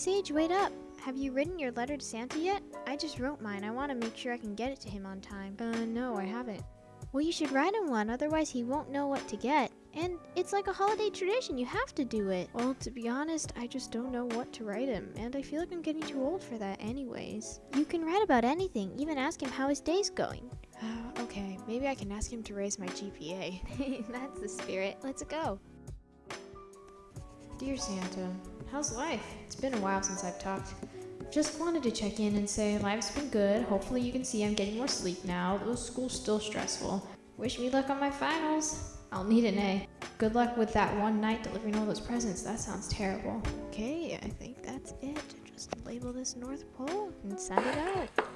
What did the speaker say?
Sage, wait up. Have you written your letter to Santa yet? I just wrote mine. I want to make sure I can get it to him on time. Uh, no, I haven't. Well, you should write him one, otherwise he won't know what to get. And it's like a holiday tradition, you have to do it. Well, to be honest, I just don't know what to write him, and I feel like I'm getting too old for that anyways. You can write about anything, even ask him how his day's going. okay, maybe I can ask him to raise my GPA. That's the spirit. Let's go. Dear Santa, how's life? It's been a while since I've talked. Just wanted to check in and say life's been good. Hopefully you can see I'm getting more sleep now, though school's still stressful. Wish me luck on my finals. I'll need an A. Good luck with that one night delivering all those presents. That sounds terrible. Okay, I think that's it. Just label this North Pole and send it out.